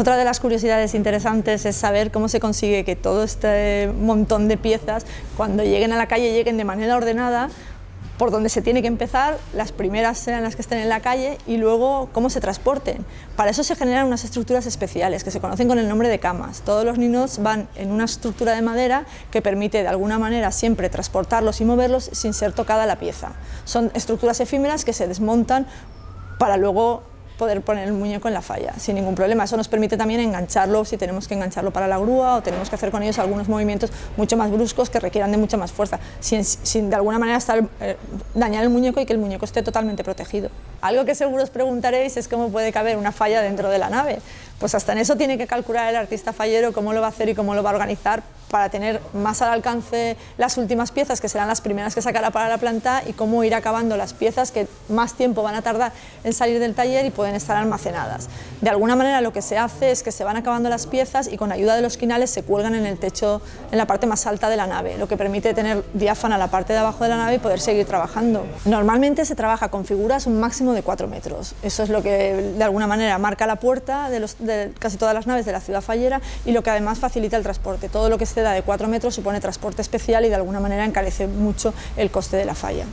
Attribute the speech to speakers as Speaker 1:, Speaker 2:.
Speaker 1: Otra de las curiosidades interesantes es saber cómo se consigue que todo este montón de piezas, cuando lleguen a la calle, lleguen de manera ordenada, por donde se tiene que empezar, las primeras sean las que estén en la calle y luego cómo se transporten. Para eso se generan unas estructuras especiales que se conocen con el nombre de camas. Todos los niños van en una estructura de madera que permite de alguna manera siempre transportarlos y moverlos sin ser tocada la pieza. Son estructuras efímeras que se desmontan para luego poder poner el muñeco en la falla sin ningún problema. Eso nos permite también engancharlo si tenemos que engancharlo para la grúa o tenemos que hacer con ellos algunos movimientos mucho más bruscos que requieran de mucha más fuerza, sin, sin de alguna manera estar, eh, dañar el muñeco y que el muñeco esté totalmente protegido. Algo que seguro os preguntaréis es cómo puede caber una falla dentro de la nave. Pues hasta en eso tiene que calcular el artista fallero cómo lo va a hacer y cómo lo va a organizar para tener más al alcance las últimas piezas, que serán las primeras que sacará para la planta, y cómo ir acabando las piezas que más tiempo van a tardar en salir del taller y pueden estar almacenadas. De alguna manera lo que se hace es que se van acabando las piezas y con ayuda de los quinales se cuelgan en el techo, en la parte más alta de la nave, lo que permite tener diáfana la parte de abajo de la nave y poder seguir trabajando. Normalmente se trabaja con figuras un máximo de 4 metros, eso es lo que de alguna manera marca la puerta de, los, de casi todas las naves de la ciudad fallera y lo que además facilita el transporte. Todo lo que se da de 4 metros supone transporte especial y de alguna manera encarece mucho el coste de la falla.